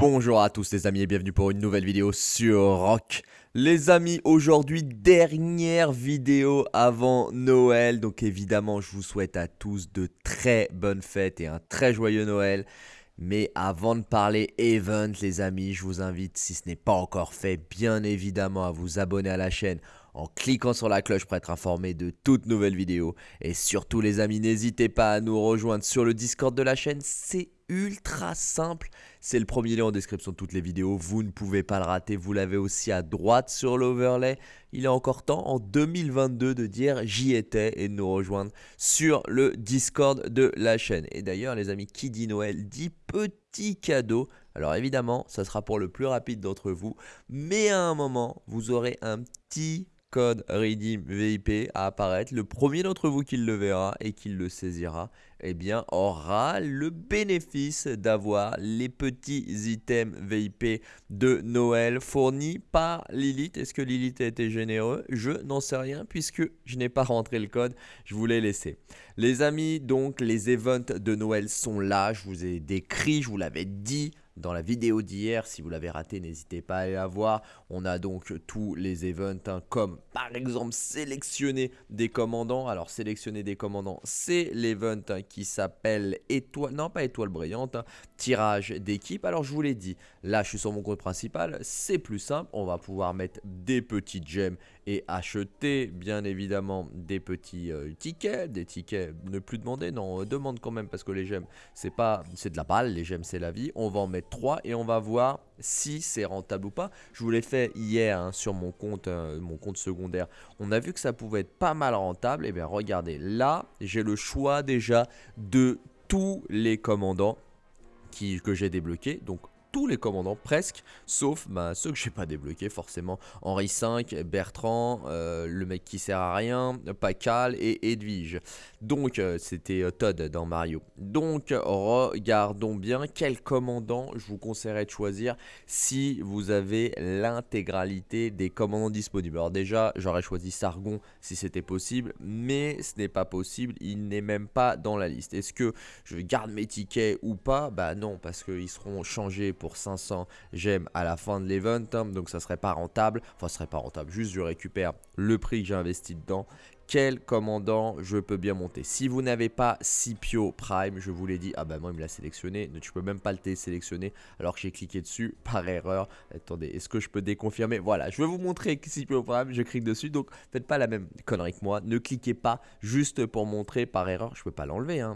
Bonjour à tous les amis et bienvenue pour une nouvelle vidéo sur Rock. Les amis, aujourd'hui dernière vidéo avant Noël, donc évidemment je vous souhaite à tous de très bonnes fêtes et un très joyeux Noël. Mais avant de parler event les amis, je vous invite si ce n'est pas encore fait bien évidemment à vous abonner à la chaîne en cliquant sur la cloche pour être informé de toutes nouvelles vidéos. Et surtout les amis, n'hésitez pas à nous rejoindre sur le Discord de la chaîne, c'est ultra simple. C'est le premier lien en description de toutes les vidéos. Vous ne pouvez pas le rater. Vous l'avez aussi à droite sur l'overlay. Il est encore temps en 2022 de dire j'y étais et de nous rejoindre sur le Discord de la chaîne. Et d'ailleurs, les amis, qui dit Noël dit petit cadeau. Alors évidemment, ça sera pour le plus rapide d'entre vous. Mais à un moment, vous aurez un petit code redeem VIP à apparaître. Le premier d'entre vous qui le verra et qui le saisira, eh bien, aura le bénéfice d'avoir les petits items VIP de Noël fournis par Lilith. Est-ce que Lilith a été généreux Je n'en sais rien puisque je n'ai pas rentré le code. Je vous l'ai laissé. Les amis, donc, les events de Noël sont là. Je vous ai décrit, je vous l'avais dit dans la vidéo d'hier. Si vous l'avez raté, n'hésitez pas à aller la voir. On a donc tous les events, hein, comme par exemple sélectionner des commandants. Alors sélectionner des commandants, c'est l'event hein, qui s'appelle étoile, non pas étoile brillante, hein, tirage d'équipe. Alors je vous l'ai dit, là je suis sur mon compte principal, c'est plus simple. On va pouvoir mettre des petites gemmes et acheter bien évidemment des petits euh, tickets, des tickets ne plus demander, non, demande quand même parce que les gemmes c'est pas, c'est de la balle, les gemmes c'est la vie. On va en mettre 3 et on va voir si c'est rentable ou pas. Je vous l'ai fait hier hein, sur mon compte, euh, mon compte secondaire. On a vu que ça pouvait être pas mal rentable. Et eh bien regardez, là j'ai le choix déjà de tous les commandants qui, que j'ai débloqués. Donc tous les commandants presque, sauf bah, ceux que j'ai pas débloqués forcément. Henri V, Bertrand, euh, le mec qui sert à rien, Pacal et Edwige. Donc euh, c'était euh, Todd dans Mario. Donc regardons bien quel commandant je vous conseillerais de choisir si vous avez l'intégralité des commandants disponibles. Alors déjà j'aurais choisi Sargon si c'était possible, mais ce n'est pas possible, il n'est même pas dans la liste. Est-ce que je garde mes tickets ou pas? Bah non parce qu'ils seront changés pour 500 gemmes à la fin de l'event. Hein, donc ça serait pas rentable. Enfin, ce serait pas rentable. Juste, je récupère le prix que j'ai investi dedans quel commandant je peux bien monter. Si vous n'avez pas Scipio Prime, je vous l'ai dit, ah bah moi il me l'a sélectionné, tu peux même pas le télésélectionner alors que j'ai cliqué dessus par erreur. Attendez, est-ce que je peux déconfirmer? Voilà, je vais vous montrer Scipio Prime, je clique dessus, donc faites pas la même connerie que moi, ne cliquez pas juste pour montrer par erreur, je peux pas l'enlever, hein.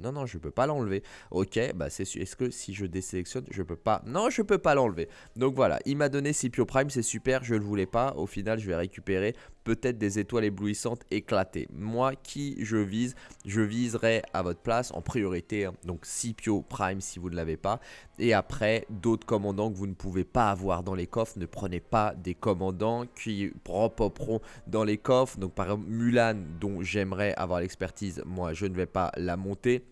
non non je peux pas l'enlever. Ok, bah c'est est-ce que si je désélectionne, je peux pas, non je peux pas l'enlever. Donc voilà, il m'a donné Scipio Prime, c'est super, je le voulais pas, au final je vais récupérer peut-être des étoiles éblouissantes éclatées. Moi, qui je vise Je viserai à votre place en priorité, hein. donc Scipio Prime si vous ne l'avez pas. Et après, d'autres commandants que vous ne pouvez pas avoir dans les coffres. Ne prenez pas des commandants qui propoperont dans les coffres. Donc par exemple, Mulan, dont j'aimerais avoir l'expertise, moi je ne vais pas la monter.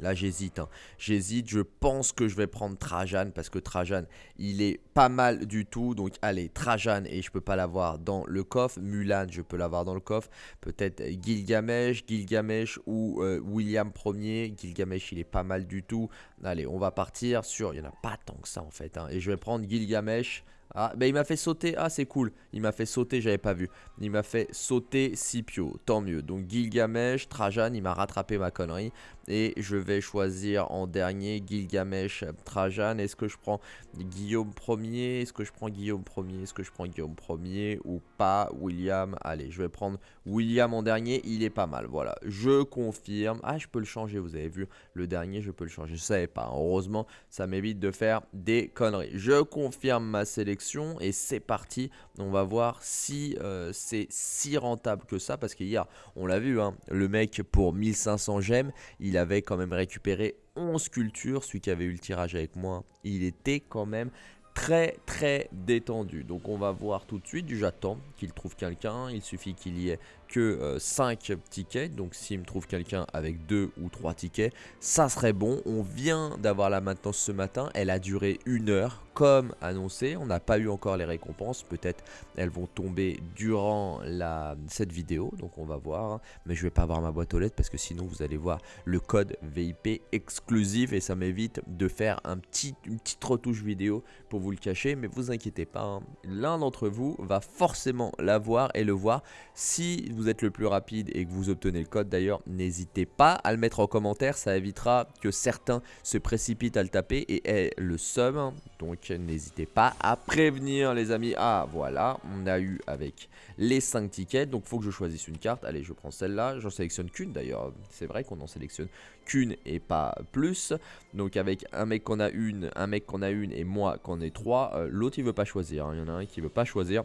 Là, j'hésite. Hein. J'hésite. Je pense que je vais prendre Trajan parce que Trajan, il est pas mal du tout. Donc, allez, Trajan et je peux pas l'avoir dans le coffre. Mulan, je peux l'avoir dans le coffre. Peut-être Gilgamesh, Gilgamesh ou euh, William Ier. Gilgamesh, il est pas mal du tout. Allez, on va partir sur. Il n'y en a pas tant que ça en fait. Hein. Et je vais prendre Gilgamesh. Ah, ben il m'a fait sauter. Ah, c'est cool. Il m'a fait sauter, j'avais pas vu. Il m'a fait sauter Scipio. Tant mieux. Donc Gilgamesh, Trajan, il m'a rattrapé ma connerie. Et je vais choisir en dernier Gilgamesh, Trajan. Est-ce que je prends Guillaume Ier Est-ce que je prends Guillaume Ier Est-ce que je prends Guillaume Ier ou pas William Allez, je vais prendre William en dernier. Il est pas mal. Voilà, je confirme. Ah, je peux le changer. Vous avez vu, le dernier, je peux le changer. Je savais pas. Heureusement, ça m'évite de faire des conneries. Je confirme ma sélection et c'est parti. On va voir si euh, c'est si rentable que ça. Parce qu'hier, on l'a vu, hein, le mec pour 1500 gemmes, il avait quand même récupéré 11 sculptures. Celui qui avait eu le tirage avec moi, il était quand même très très détendu. Donc on va voir tout de suite. J'attends qu'il trouve quelqu'un. Il suffit qu'il y ait que 5 euh, tickets. Donc s'il me trouve quelqu'un avec 2 ou 3 tickets, ça serait bon. On vient d'avoir la maintenance ce matin. Elle a duré une heure comme annoncé. On n'a pas eu encore les récompenses. Peut-être elles vont tomber durant la, cette vidéo. Donc on va voir. Hein. Mais je vais pas avoir ma boîte aux lettres parce que sinon vous allez voir le code VIP exclusif. Et ça m'évite de faire un petit, une petite retouche vidéo pour vous le cacher. Mais vous inquiétez pas. Hein. L'un d'entre vous va forcément l'avoir et le voir. Si vous êtes le plus rapide et que vous obtenez le code d'ailleurs, n'hésitez pas à le mettre en commentaire. Ça évitera que certains se précipitent à le taper et aient le. Hein. Donc n'hésitez pas à prévenir les amis. Ah voilà, on a eu avec les 5 tickets, donc faut que je choisisse une carte. Allez, je prends celle-là, j'en sélectionne qu'une d'ailleurs. C'est vrai qu'on en sélectionne qu'une et pas plus. Donc avec un mec qu'on a une, un mec qu'on a une et moi qu'on ai trois, euh, l'autre il veut pas choisir. Hein. Il y en a un qui veut pas choisir.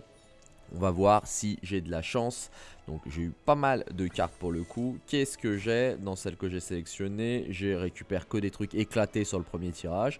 On va voir si j'ai de la chance. Donc j'ai eu pas mal de cartes pour le coup. Qu'est-ce que j'ai dans celle que j'ai sélectionnée J'ai récupéré que des trucs éclatés sur le premier tirage.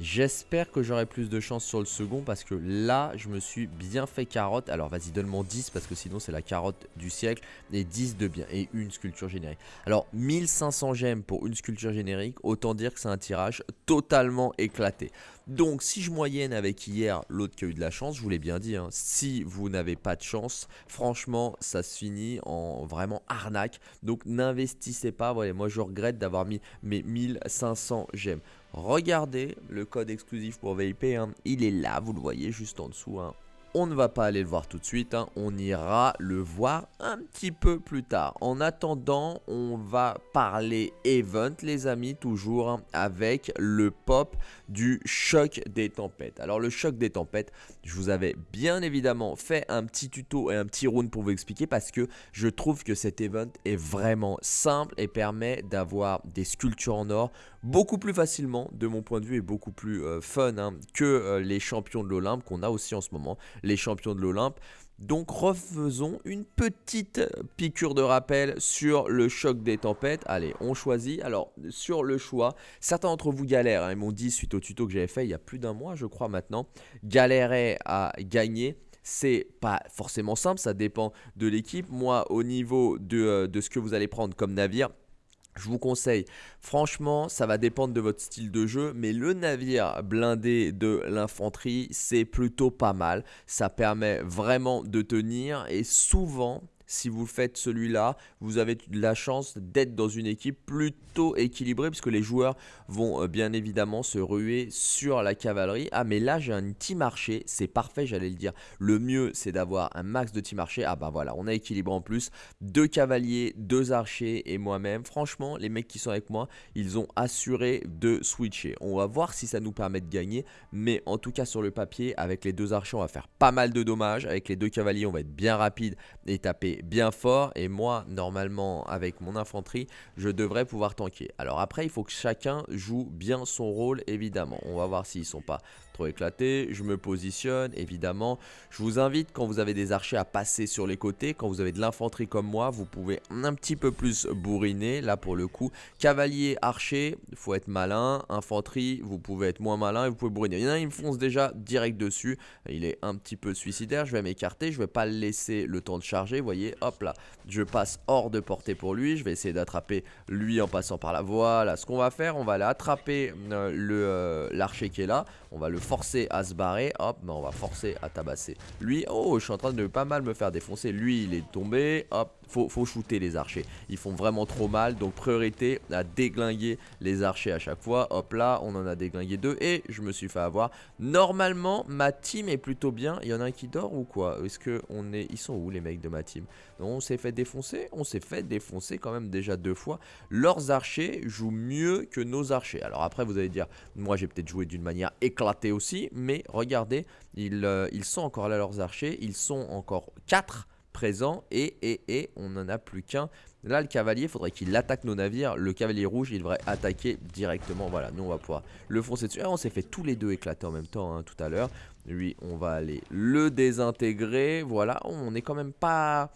J'espère que j'aurai plus de chance sur le second parce que là, je me suis bien fait carotte. Alors vas-y, donne-moi 10 parce que sinon c'est la carotte du siècle. Et 10 de bien et une sculpture générique. Alors 1500 gemmes pour une sculpture générique, autant dire que c'est un tirage totalement éclaté. Donc si je moyenne avec hier l'autre qui a eu de la chance, je vous l'ai bien dit, hein, si vous n'avez pas de chance, franchement ça se finit en vraiment arnaque. Donc n'investissez pas, moi je regrette d'avoir mis mes 1500 gemmes. Regardez le code exclusif pour VIP, hein. il est là, vous le voyez juste en dessous. Hein. On ne va pas aller le voir tout de suite, hein. on ira le voir un petit peu plus tard. En attendant, on va parler event les amis, toujours avec le pop du choc des tempêtes. Alors le choc des tempêtes, je vous avais bien évidemment fait un petit tuto et un petit round pour vous expliquer parce que je trouve que cet event est vraiment simple et permet d'avoir des sculptures en or beaucoup plus facilement de mon point de vue et beaucoup plus euh, fun hein, que euh, les champions de l'Olympe qu'on a aussi en ce moment les champions de l'Olympe. Donc refaisons une petite piqûre de rappel sur le choc des tempêtes. Allez, on choisit. Alors, sur le choix, certains d'entre vous galèrent. Hein. ils m'ont dit suite au tuto que j'avais fait il y a plus d'un mois, je crois maintenant, galérer à gagner c'est pas forcément simple, ça dépend de l'équipe. Moi, au niveau de, euh, de, ce que vous allez prendre comme navire, je vous conseille, franchement, ça va dépendre de votre style de jeu, mais le navire blindé de l'infanterie, c'est plutôt pas mal. Ça permet vraiment de tenir et souvent, si vous faites celui-là, vous avez la chance d'être dans une équipe plutôt équilibrée puisque les joueurs vont euh, bien évidemment se ruer sur la cavalerie. Ah mais là j'ai un team marché, c'est parfait j'allais le dire. Le mieux c'est d'avoir un max de team marché. Ah bah voilà, on a équilibré en plus. Deux cavaliers, deux archers et moi-même. Franchement, les mecs qui sont avec moi, ils ont assuré de switcher. On va voir si ça nous permet de gagner. Mais en tout cas sur le papier, avec les deux archers, on va faire pas mal de dommages. Avec les deux cavaliers, on va être bien rapide et taper bien fort et moi normalement avec mon infanterie je devrais pouvoir tanker. Alors après il faut que chacun joue bien son rôle évidemment. On va voir s'ils sont pas éclaté. Je me positionne, évidemment. Je vous invite, quand vous avez des archers, à passer sur les côtés. Quand vous avez de l'infanterie comme moi, vous pouvez un petit peu plus bourriner. Là, pour le coup, cavalier, archer, faut être malin. Infanterie, vous pouvez être moins malin et vous pouvez bourriner. Il y en a, il me fonce déjà direct dessus. Il est un petit peu suicidaire. Je vais m'écarter. Je vais pas laisser le temps de charger. Vous voyez, hop là. Je passe hors de portée pour lui. Je vais essayer d'attraper lui en passant par là. Voilà, ce qu'on va faire, on va aller attraper euh, euh, l'archer qui est là. On va le forcer à se barrer. Hop, mais on va forcer à tabasser. Lui, oh, je suis en train de pas mal me faire défoncer. Lui, il est tombé. Hop, faut, shooter les archers. Ils font vraiment trop mal. Donc, priorité à déglinguer les archers à chaque fois. Hop là, on en a déglingué deux. Et je me suis fait avoir. Normalement, ma team est plutôt bien. Il y en a un qui dort ou quoi? Est-ce que on est... Ils sont où les mecs de ma team? On s'est fait défoncer On s'est fait défoncer quand même déjà deux fois. Leurs archers jouent mieux que nos archers. Alors après, vous allez dire, moi j'ai peut-être joué d'une manière éclatée aussi, mais regardez, ils, euh, sont encore là leurs archers, ils sont encore 4 et, et, on n'en a plus qu'un. Là, le cavalier, faudrait qu'il attaque nos navires. Le cavalier rouge, il devrait attaquer directement. Voilà, nous, on va pouvoir le foncer dessus. Ah, on s'est fait tous les deux éclater en même temps hein, tout à l'heure. Lui, on va aller le désintégrer. Voilà, on est quand même pas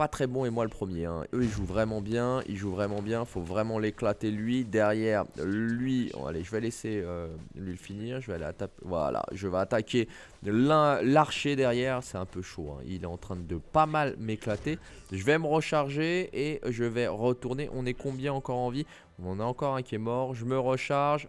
pas très bon et moi le premier. Hein. Eux, ils jouent vraiment bien. Ils jouent vraiment bien. Faut vraiment l'éclater lui. Derrière, lui... allez, je vais laisser euh, lui le finir. Je vais aller attaquer... Voilà, je vais attaquer l'archer derrière. C'est un peu chaud. Hein. Il est en train de pas mal m'éclater. Je vais me recharger et je vais retourner. On est combien encore en vie? On en a encore un qui est mort. Je me recharge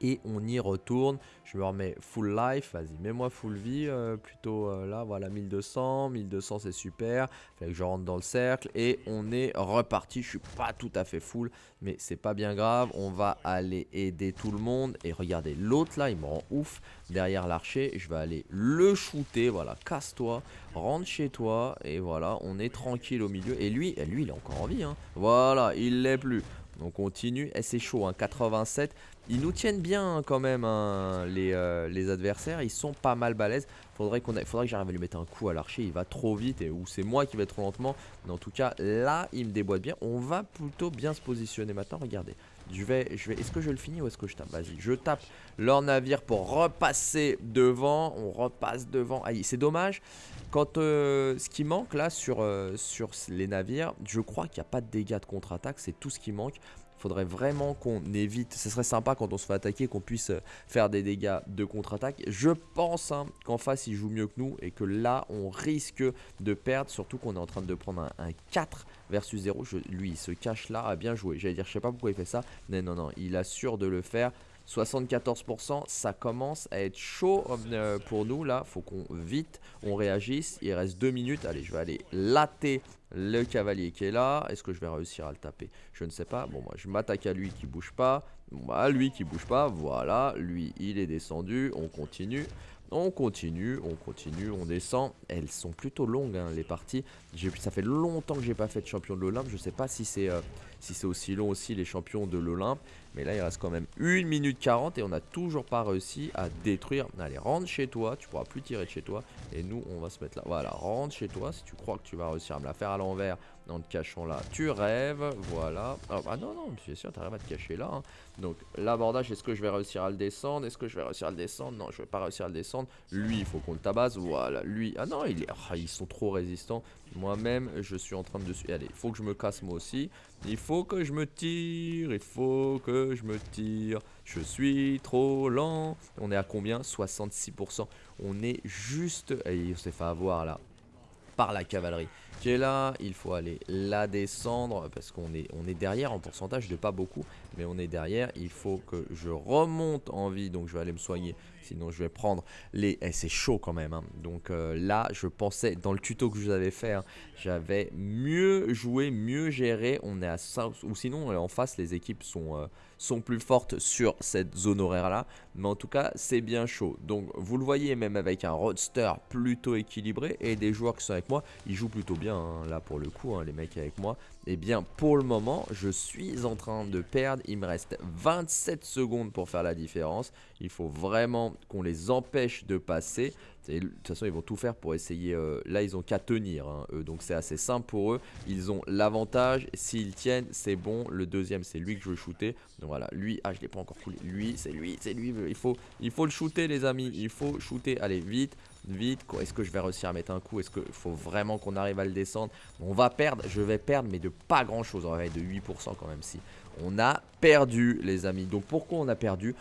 et on y retourne. Je me remets full life, vas-y, mets-moi full vie, euh, plutôt euh, là, voilà, 1200, 1200 c'est super, fait que je rentre dans le cercle et on est reparti, je suis pas tout à fait full, mais c'est pas bien grave, on va aller aider tout le monde, et regardez, l'autre là, il me rend ouf, derrière l'archer, je vais aller le shooter, voilà, casse-toi, rentre chez toi, et voilà, on est tranquille au milieu, et lui, lui il est encore en vie, hein, voilà, il l'est plus, on continue, et c'est chaud, hein, 87, ils nous tiennent bien quand même, hein, les, euh, les, adversaires. Ils sont pas mal balèzes. Faudrait, qu'on faudrait que j'arrive à lui mettre un coup à l'archer. Il va trop vite, ou c'est moi qui vais trop lentement. Mais en tout cas, là, il me déboîte bien. On va plutôt bien se positionner maintenant. Regardez. Je vais, je vais, est-ce que je le finis ou est-ce que je tape? Vas-y, je tape leur navire pour repasser devant. On repasse devant. Aïe, c'est dommage. Quand euh, ce qui manque là sur, euh, sur les navires, je crois qu'il n'y a pas de dégâts de contre-attaque. C'est tout ce qui manque faudrait vraiment qu'on évite, ce serait sympa quand on se fait attaquer qu'on puisse euh, faire des dégâts de contre-attaque. Je pense hein, qu'en face il joue mieux que nous et que là on risque de perdre, surtout qu'on est en train de prendre un, 4 versus 0. lui il se cache là, à bien jouer. J'allais dire je sais pas pourquoi il fait ça, mais non non, il assure de le faire. 74%, ça commence à être chaud euh, pour nous là, faut qu'on vite, on réagisse, il reste 2 minutes, allez je vais aller latter le cavalier qui est là, est-ce que je vais réussir à le taper? Je ne sais pas, bon moi je m'attaque à lui qui bouge pas, bah lui qui bouge pas, voilà, lui il est descendu, on continue, on continue, on continue, on descend. Elles sont plutôt longues hein, les parties. Ça fait longtemps que j'ai pas fait de champion de l'Olympe. Je sais pas si c'est euh, si c'est aussi long aussi les champions de l'Olympe. Mais là il reste quand même 1 minute 40 et on n'a toujours pas réussi à détruire. Allez rentre chez toi, tu pourras plus tirer de chez toi. Et nous on va se mettre là. Voilà, rentre chez toi si tu crois que tu vas réussir à me la faire à l'envers en te cachant là. Tu rêves, voilà. Ah, ah non non, bien sûr tu arrives à te cacher là. Hein. Donc l'abordage, est-ce que je vais réussir à le descendre Est-ce que je vais réussir à le descendre? Non, je vais pas réussir à le descendre. Lui, il faut qu'on le tabasse. Voilà, lui. Ah non, il est... Ah, ils sont trop résistants. Moi-même, je suis en train de... Allez, il faut que je me casse moi aussi. Il faut que je me tire. Il faut que je me tire. Je suis trop lent. On est à combien? 66%. On est juste... Et on s'est fait avoir là par la cavalerie qui est là. Il faut aller la descendre parce qu'on est, on est derrière en pourcentage de pas beaucoup. Mais on est derrière. Il faut que je remonte en vie. Donc je vais aller me soigner. Sinon je vais prendre les... Eh, c'est chaud quand même. Hein. Donc euh, là je pensais dans le tuto que je vous avais fait. Hein, j'avais mieux joué, mieux géré. On est à 5... Ou sinon euh, en face les équipes sont, euh, sont plus fortes sur cette zone horaire là. Mais en tout cas c'est bien chaud. Donc vous le voyez même avec un roadster plutôt équilibré. Et des joueurs qui sont avec moi. Ils jouent plutôt bien Hein, là pour le coup, hein, les mecs avec moi. Et eh bien pour le moment, je suis en train de perdre. Il me reste 27 secondes pour faire la différence. Il faut vraiment qu'on les empêche de passer. De toute façon, ils vont tout faire pour essayer. Euh, là, ils ont qu'à tenir, hein, donc c'est assez simple pour eux. Ils ont l'avantage. S'ils tiennent, c'est bon. Le deuxième, c'est lui que je veux shooter. Donc voilà, lui, ah, je l'ai pas encore coulé. Lui, c'est lui, c'est lui. Il faut, il faut le shooter, les amis. Il faut shooter. Allez, vite vite. Est-ce que je vais réussir à mettre un coup? Est-ce qu'il faut vraiment qu'on arrive à le descendre? On va perdre, je vais perdre, mais de pas grand chose. On va être de 8% quand même si. On a perdu, les amis. Donc pourquoi on a perdu?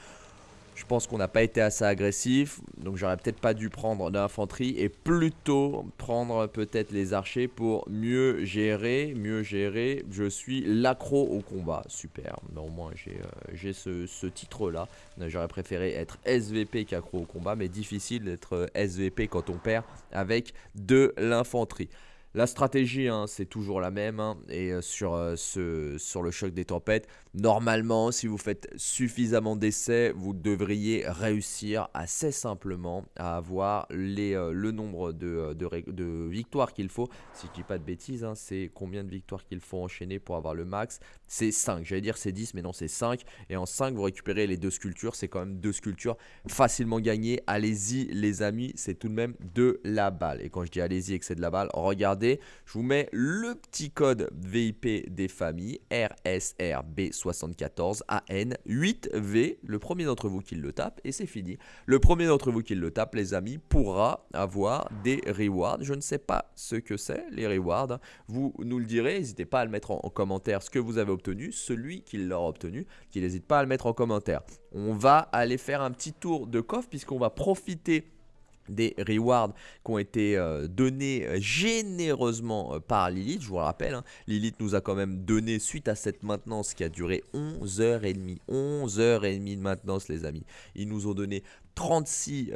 Je pense qu'on n'a pas été assez agressif, donc j'aurais peut-être pas dû prendre l'infanterie et plutôt prendre peut-être les archers pour mieux gérer, mieux gérer. Je suis l'accro au combat, super. Mais au moins j'ai euh, ce, titre-là. J'aurais préféré être SVP qu'accro au combat, mais difficile d'être SVP quand on perd avec de l'infanterie. La stratégie, hein, c'est toujours la même. Hein, et euh, sur, euh, sur le choc des tempêtes, normalement, si vous faites suffisamment d'essais, vous devriez réussir assez simplement à avoir euh, le nombre de, de, victoires qu'il faut. Si je dis pas de bêtises, hein, c'est combien de victoires qu'il faut enchaîner pour avoir le max? C'est 5. J'allais dire c'est 10, mais non, c'est 5. Et en 5, vous récupérez les deux sculptures. C'est quand même deux sculptures facilement gagnées. Allez-y, les amis, c'est tout de même de la balle. Et quand je dis allez-y et que c'est de la balle, regardez je vous mets le petit code VIP des familles RSRB74AN8V. Le premier d'entre vous qui le tape et c'est fini. Le premier d'entre vous qui le tape, les amis, pourra avoir des rewards. Je ne sais pas ce que c'est, les rewards. Vous nous le direz, n'hésitez pas à le mettre en, commentaire ce que vous avez obtenu, celui qui l'aura obtenu, qui n'hésite pas à le mettre en commentaire. On va aller faire un petit tour de coffre puisqu'on va profiter des rewards qui ont été euh, donnés euh, généreusement euh, par Lilith, je vous le rappelle, hein. Lilith nous a quand même donné suite à cette maintenance qui a duré 11h30, 11h30 de maintenance les amis, ils nous ont donné 36,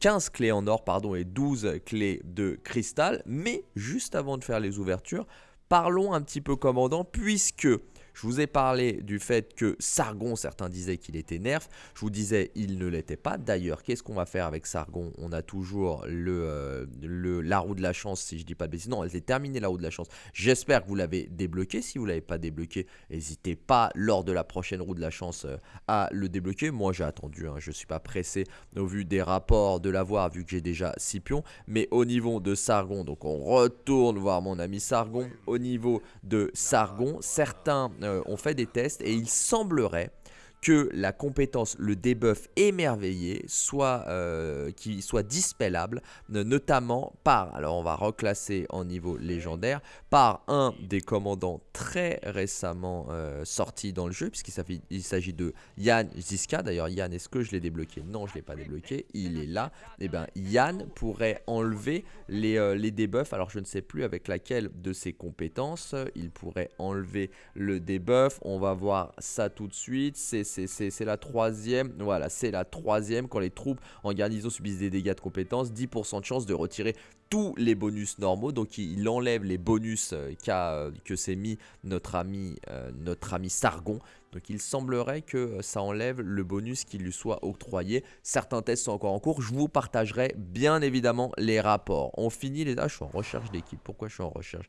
15 clés en or pardon, et 12 clés de cristal, mais juste avant de faire les ouvertures, parlons un petit peu commandant puisque je vous ai parlé du fait que Sargon, certains disaient qu'il était nerf. Je vous disais, il ne l'était pas. D'ailleurs, qu'est-ce qu'on va faire avec Sargon? On a toujours euh, le, la roue de la chance, si je dis pas de bêtises. Non, elle est terminée, la roue de la chance. J'espère que vous l'avez débloqué. Si vous ne l'avez pas débloqué, n'hésitez pas, lors de la prochaine roue de la chance, euh, à le débloquer. Moi, j'ai attendu. Hein. je ne suis pas pressé au vu des rapports de l'avoir, vu que j'ai déjà 6 pions. Mais au niveau de Sargon, donc on retourne voir mon ami Sargon. Au niveau de Sargon, certains on fait des tests et il semblerait que la compétence, le debuff émerveillé, soit, euh, soit dispellable, notamment par, alors on va reclasser en niveau légendaire, par un des commandants très récemment euh, sortis dans le jeu, puisqu'il s'agit de Yann Ziska. D'ailleurs, Yann, est-ce que je l'ai débloqué? Non, je ne l'ai pas débloqué, il est là. Et eh bien, Yann pourrait enlever les, euh, les debuffs, alors je ne sais plus avec laquelle de ses compétences, il pourrait enlever le debuff, on va voir ça tout de suite, c'est c'est la troisième. Voilà, c'est la troisième. Quand les troupes en garnison subissent des dégâts de compétences, 10% de chance de retirer tous les bonus normaux. Donc il enlève les bonus euh, euh, que s'est mis notre ami, euh, notre ami Sargon. Donc il semblerait que ça enlève le bonus qui lui soit octroyé. Certains tests sont encore en cours. Je vous partagerai bien évidemment les rapports. On finit les... Ah, je suis en recherche d'équipe. Pourquoi je suis en recherche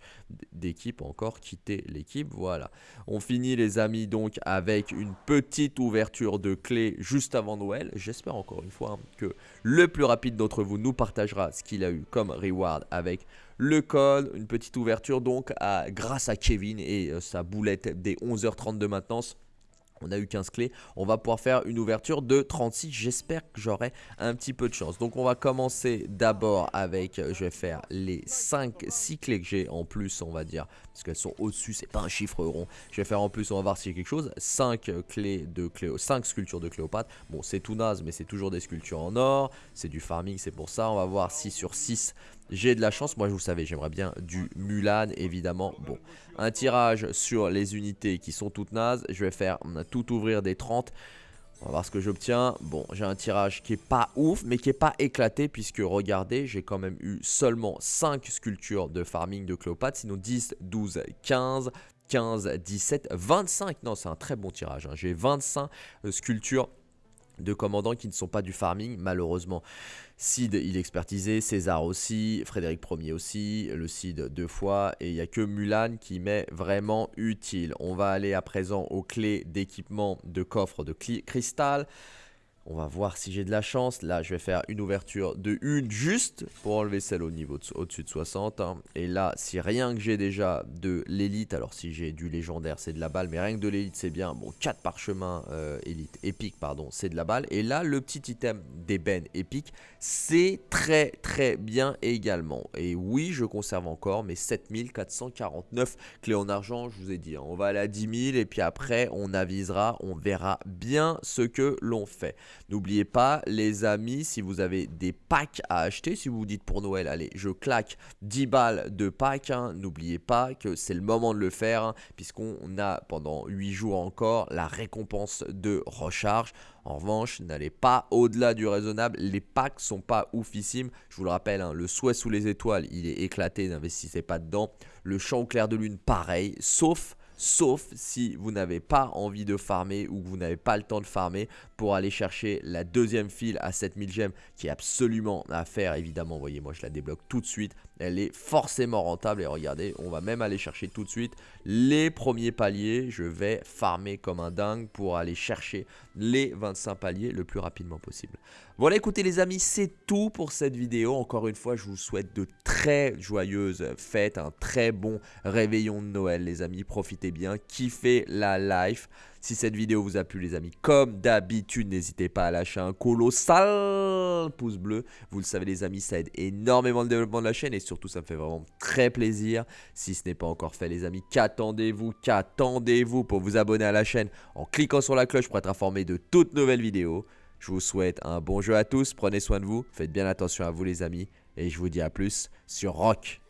d'équipe Encore? Quitter l'équipe. Voilà. On finit les amis donc avec une petite ouverture de clé juste avant Noël. J'espère encore une fois hein, que le plus rapide d'entre vous nous partagera ce qu'il a eu comme reward avec le code, une petite ouverture donc à, grâce à Kevin et euh, sa boulette des 11h30 de maintenance on a eu 15 clés, on va pouvoir faire une ouverture de 36, j'espère que j'aurai un petit peu de chance. Donc on va commencer d'abord avec, je vais faire les 5, 6 clés que j'ai en plus on va dire, parce qu'elles sont au-dessus, c'est pas un chiffre rond. Je vais faire en plus, on va voir s'il y a quelque chose, 5 clés de Cléo, 5 sculptures de Cléopâtre, bon c'est tout naze mais c'est toujours des sculptures en or, c'est du farming c'est pour ça, on va voir si sur 6 j'ai de la chance, moi je vous savez, j'aimerais bien du Mulan évidemment. Bon, un tirage sur les unités qui sont toutes nazes, je vais faire tout ouvrir des 30. On va voir ce que j'obtiens. Bon, j'ai un tirage qui est pas ouf, mais qui est pas éclaté, puisque regardez, j'ai quand même eu seulement 5 sculptures de farming de Cléopâtre, sinon 10, 12, 15, 15, 17, 25. Non, c'est un très bon tirage. Hein. J'ai 25 euh, sculptures de commandants qui ne sont pas du farming, malheureusement. Cid, il expertisé, César aussi, Frédéric Ier aussi, le Cid deux fois, et il n'y a que Mulan qui m'est vraiment utile. On va aller à présent aux clés d'équipement de coffre de cristal. On va voir si j'ai de la chance. Là, je vais faire une ouverture de une juste pour enlever celle au niveau au-dessus de 60. Hein. Et là, si rien que j'ai déjà de l'élite, alors si j'ai du légendaire, c'est de la balle. Mais rien que de l'élite, c'est bien. Bon, 4 parchemins euh, élite épique, pardon, c'est de la balle. Et là, le petit item d'ébène épique, c'est très très bien également. Et oui, je conserve encore mes 7449 clés en argent. Je vous ai dit, hein. on va aller à 10 000 et puis après, on avisera, on verra bien ce que l'on fait. N'oubliez pas, les amis, si vous avez des packs à acheter, si vous vous dites pour Noël, allez, je claque 10 balles de packs, hein, n'oubliez pas que c'est le moment de le faire, hein, puisqu'on a pendant 8 jours encore la récompense de recharge. En revanche, n'allez pas au-delà du raisonnable. Les packs sont pas oufissimes. Je vous le rappelle, hein, le souhait sous les étoiles, il est éclaté. N'investissez pas dedans. Le champ clair de lune, pareil. Sauf sauf si vous n'avez pas envie de farmer ou que vous n'avez pas le temps de farmer pour aller chercher la deuxième file à 7000 gemmes qui est absolument à faire évidemment, voyez moi je la débloque tout de suite, elle est forcément rentable et regardez, on va même aller chercher tout de suite les premiers paliers, je vais farmer comme un dingue pour aller chercher les 25 paliers le plus rapidement possible. Voilà, écoutez les amis, c'est tout pour cette vidéo. Encore une fois, je vous souhaite de très joyeuses fêtes, un très bon réveillon de Noël les amis. Profitez bien, kiffez la life. Si cette vidéo vous a plu les amis, comme d'habitude, n'hésitez pas à lâcher un colossal pouce bleu. Vous le savez les amis, ça aide énormément le développement de la chaîne et surtout ça me fait vraiment très plaisir. Si ce n'est pas encore fait les amis, qu'attendez-vous Qu'attendez-vous pour vous abonner à la chaîne en cliquant sur la cloche pour être informé de toutes nouvelles vidéos je vous souhaite un bon jeu à tous, prenez soin de vous, faites bien attention à vous les amis, et je vous dis à plus sur Rock.